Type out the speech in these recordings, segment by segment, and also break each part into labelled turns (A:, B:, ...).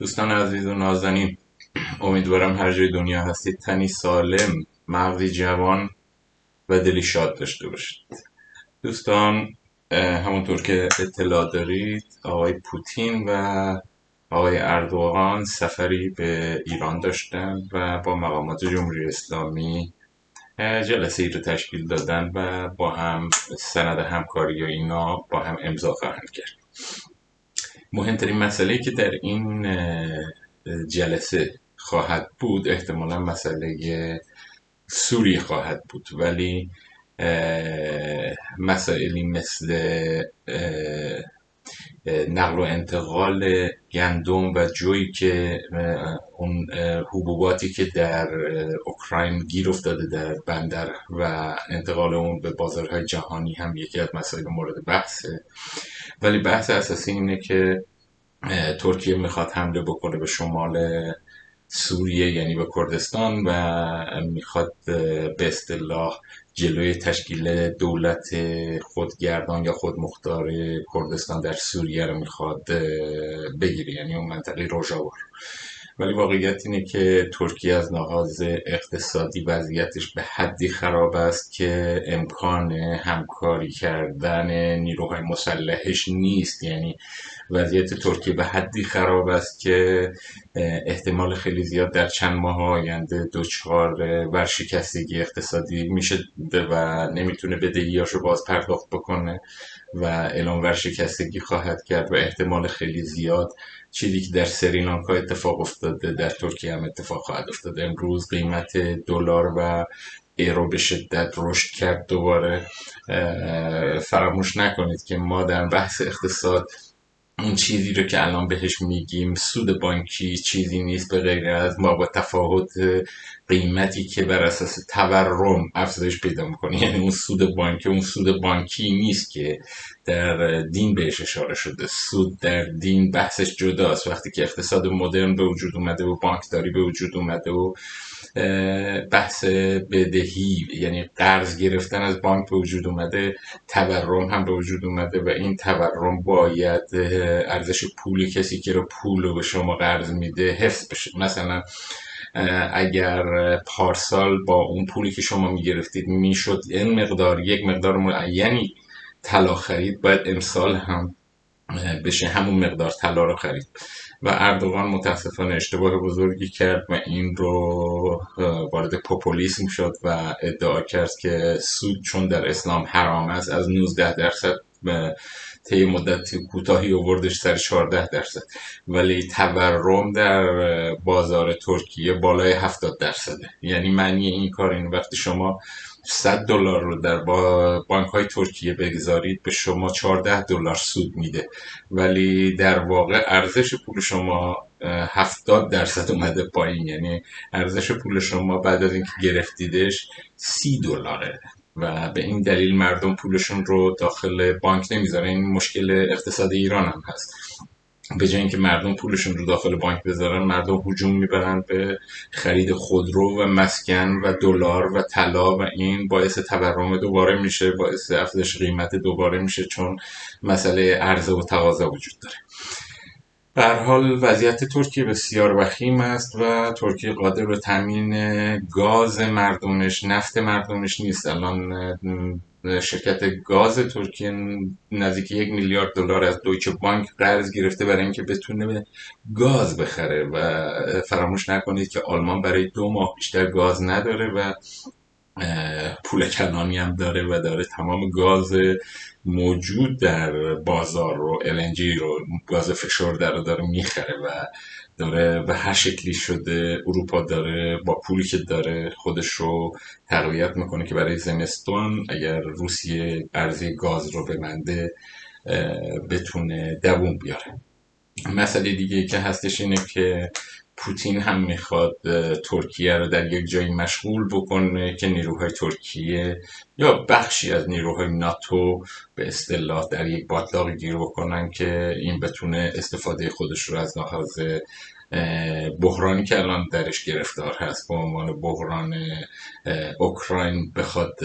A: دوستان عزیز و نازنین امیدوارم هر جای دنیا هستید. تنی سالم مغزی جوان و دلی شاد داشته باشید. دوستان همونطور که اطلاع دارید آقای پوتین و آقای اردوغان سفری به ایران داشتن و با مقامات جمهوری اسلامی جلسه ای رو تشکیل دادن و با هم سند همکاری و اینا با هم امضا خواهند کرد. مهمترین مسئله که در این جلسه خواهد بود احتمالا مسئله سوریه خواهد بود. ولی مسائلی مثل نقل و انتقال گندم و جویی که اون حبوباتی که در اوکراین گیر افتاده در بندر و انتقال اون به بازارهای جهانی هم یکی از مسائل مورد بحثه ولی بحث اساسی اینه که ترکیه می‌خواد حمله بکنه به شمال سوریه یعنی به کردستان و می‌خواد به اصطلاح جلوی تشکیل دولت خودگردان یا خودمختار کردستان در سوریه رو می‌خواد بگیره. یعنی اون منطقه روژاوا ولی واقعیت اینه که ترکیه از لحاظ اقتصادی وضعیتش به حدی خراب است که امکان همکاری کردن نیروهای مسلحش نیست. یعنی وضعیت ترکیه به حدی خراب است که احتمال خیلی زیاد در چند ماه آینده دچار ورشکستگی اقتصادی میشه و نمی‌تونه بدهیاشو باز پرداخت بکنه. و اعلام ورشکستگی خواهد کرد و احتمال خیلی زیاد چیزی که در سریلانکا اتفاق افتاده در ترکیه هم اتفاق خواهد افتاده امروز قیمت دلار و ایرو به شدت رشد کرد دوباره. فراموش نکنید که ما در بحث اقتصاد اون چیزی رو که الان بهش میگیم سود بانکی چیزی نیست به غیر از ما با تفاوت قیمتی که بر اساس تورم افزایش پیدا می‌کنه. یعنی اون سود بانکی اون سود بانکی نیست که در دین بهش اشاره شده. سود در دین بحثش جداست. وقتی که اقتصاد مدرن به وجود اومده و بانکداری به وجود اومده و بحث بدهی یعنی قرض گرفتن از بانک به وجود اومده تورم هم به وجود اومده و این تورم باید ارزش پول کسی که رو پول رو به شما قرض میده حفظ بشه. مثلا اگر پارسال با اون پولی که شما می‌گرفتید می‌شد این مقدار یک مقدار معینی طلا خرید باید امسال هم بشه همون مقدار طلا رو خرید. و اردوغان متاسفانه اشتباه بزرگی کرد و این رو وارد پوپولیسم شد و ادعا کرد که سود چون در اسلام حرام است از 19 درصد طی مدت کوتاهی آوردش سر 14 درصد. ولی تورم در بازار ترکیه بالای 70 درصده. یعنی معنی این کار این وقتی شما 100 دلار رو در بانک های ترکیه بگذارید به شما 14 دلار سود میده. ولی در واقع ارزش پول شما 70 درصد اومده پایین. یعنی ارزش پول شما بعد از اینکه گرفتیدش 30 دلاره. و به این دلیل مردم پولشون رو داخل بانک نمی‌ذارن. این مشکل اقتصاد ایران هم هست. به جای اینکه مردم پولشون رو داخل بانک بذارن مردم هجوم می‌برن به خرید خودرو و مسکن و دلار و طلا و این باعث تورم دوباره میشه باعث افزایش قیمت دوباره میشه چون مسئله عرضه و تقاضا وجود داره. به حال وضعیت ترکیه بسیار وخیم است و ترکیه قادر به تامین گاز مردمش نفت مردمش نیست. الان شرکت گاز ترکیه نزدیک یک میلیارد دلار از دویچه بانک قرض گرفته برای اینکه بتونه گاز بخره و فراموش نکنید که آلمان برای دو ماه بیشتر گاز نداره و پول کنانی هم داره و داره تمام گاز موجود در بازار رو LNG رو گاز فشار در رو داره می‌خره و داره به هر شکلی شده اروپا داره با پولی که داره خودش رو تقویت می‌کنه که برای زمستان اگر روسیه ارزی گاز رو بمنده بتونه دووم بیاره. مسئله دیگه که هستش اینه که پوتین هم می‌خواد ترکیه رو در یک جایی مشغول بکنه که نیروهای ترکیه یا بخشی از نیروهای ناتو به اصطلاح در یک باطلاقی گیر بکنن که این بتونه استفاده خودش رو از لحاظ بحرانی که الان درش گرفتار هست به عنوان بحران اوکراین بخواد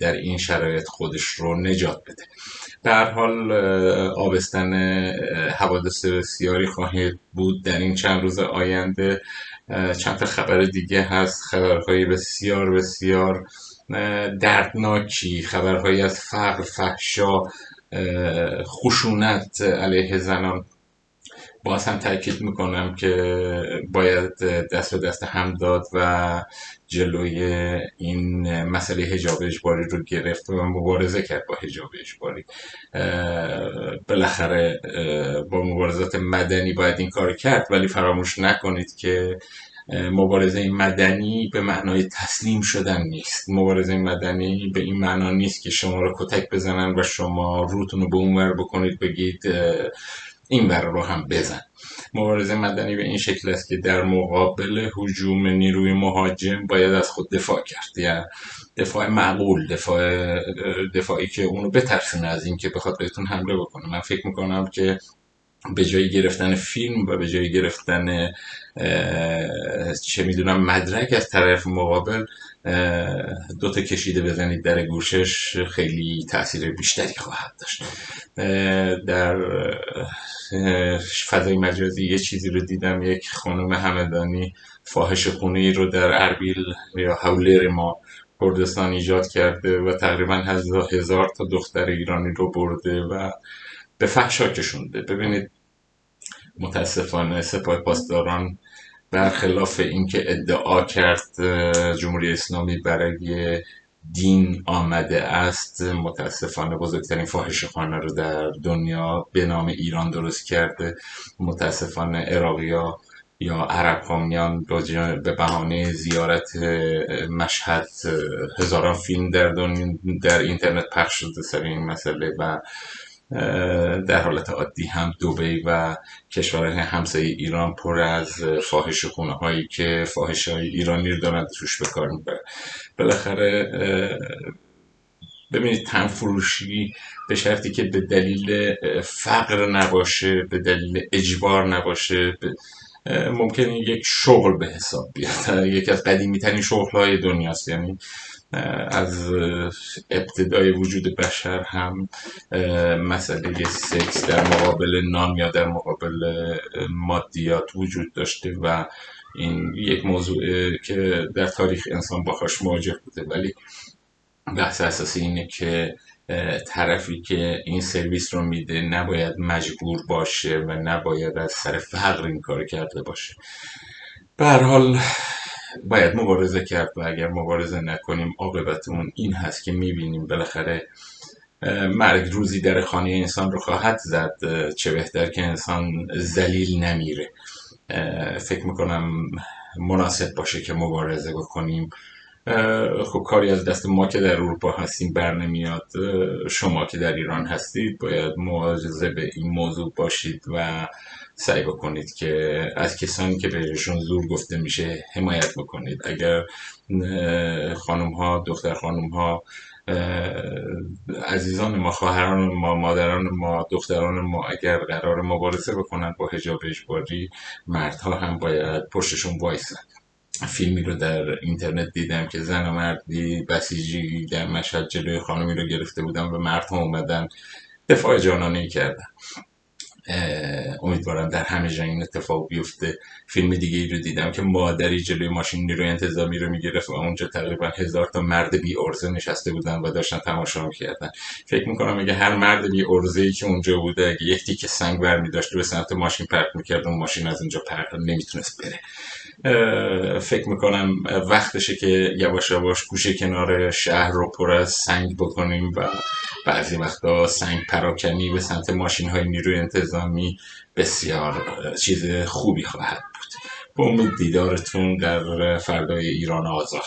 A: در این شرایط خودش رو نجات بده. هر حال آبستن حوادث بسیاری خواهید بود در این چند روز آینده. چند تا خبر دیگه هست خبرهای بسیار بسیار دردناکی خبرهایی از فقر فحشا خشونت علیه زنان. باز هم تاکید می‌کنم که باید دست به دست هم داد و جلوی این مسئله هجاب اجباری رو گرفت و مبارزه کرد با هجاب اجباری. بالاخره با مبارزات مدنی باید این کار کرد ولی فراموش نکنید که مبارزه مدنی به معنای تسلیم شدن نیست. مبارزه مدنی به این معنا نیست که شما رو کتک بزنن و شما روتون رو به اون بکنید بگید این ور رو هم بزن. مبارزه مدنی به این شکل است که در مقابل حجوم نیروی مهاجم باید از خود دفاع کرد. یا دفاع معقول دفاع دفاعی که اونو بترسونه از اینکه بخواد بهتون حمله بکنه. من فکر می‌کنم که به جای گرفتن فیلم و به جای گرفتن چه می‌دونم مدرک از طرف مقابل دوتا کشیده بزنید در گوشش خیلی تاثیر بیشتری خواهد داشت. در فضای مجازی یه چیزی رو دیدم یک خانم همدانی فاحش خونه رو در اربیل یا حولر ما کردستان ایجاد کرده و تقریبا هزار تا دختر ایرانی رو برده و به فحشا کشونده ببینید متاسفانه سپاه پاسداران برخلاف اینکه ادعا کرد جمهوری اسلامی برای دین آمده است متاسفانه بزرگترین فاحش خانه رو در دنیا به نام ایران درست کرده. متاسفانه عراقیا یا عرب هامیان به بهانه زیارت مشهد هزاران فیلم در, در اینترنت پخش شده سر این مسئله و در حالت عادی هم دوبی و کشورهای همسایه ایران پر از فاحش خونه هایی که فاحش های ایرانی رو دارن توش به کار می‌برن. بالاخره ببینید تنفروشی به شرطی که به دلیل فقر نباشه به دلیل اجبار نباشه ممکنه یک شغل به حساب بیاد. یکی از قدیمی ترین شغل های دنیاست. یعنی از ابتدای وجود بشر هم مسئله سکس در مقابل نام یا در مقابل مادیات وجود داشته و این یک موضوع که در تاریخ انسان باهاش مواجه بوده. ولی بحث اساسی اینه که طرفی که این سرویس رو میده نباید مجبور باشه و نباید از سر فقر این کار کرده باشه. به هر حال باید مبارزه کرد و اگر مبارزه نکنیم عاقبت اون این هست که می‌بینیم بالاخره مرگ روزی در خانه انسان رو خواهد زد چه بهتر که انسان زلیل نمیره. فکر می‌کنم مناسب باشه که مبارزه بکنیم. خب کاری از دست ما که در اروپا هستیم بر نمیاد. شما که در ایران هستید باید مواجزه به این موضوع باشید و سعی بکنید که از کسانی که بهشون زور گفته میشه حمایت بکنید. اگر خانم ها دختر خانم ها عزیزان ما خواهران ما مادران ما دختران ما اگر قرار مبارزه بکنن با حجاب اجباری مردها هم باید پشتشون وایسن. فیلمی رو در اینترنت دیدم که زن و مردی بسیجی در مشهد جلوی خانمی رو گرفته بودن و مردها اومدن دفاع جانانه کردن. امیدوارم در همه جا این اتفاق بیفته. فیلم دیگه ای رو دیدم که مادری جلوی ماشین نیروی انتظامی رو می‌گرفت و اونجا تقریبا هزار تا مرد بی ارزه نشسته بودن و داشتن تماشا می‌کردن. فکر می‌کنم اگه هر مرد بی ارزه ای که اونجا بوده اگه یک تیکه سنگ برمی داشت به سمت ماشین پرت می‌کرد اون ماشین از اونجا پرت نمی‌تونست بره. فکر می‌کنم وقتشه که یواش یواش گوشه کنار شهر رو پر از سنگ بکنیم و بعضی وقتا سنگ پراکنی به سمت ماشین های نیروی انتظامی بسیار چیز خوبی خواهد بود. به امید دیدارتون در فردای ایران آزاد.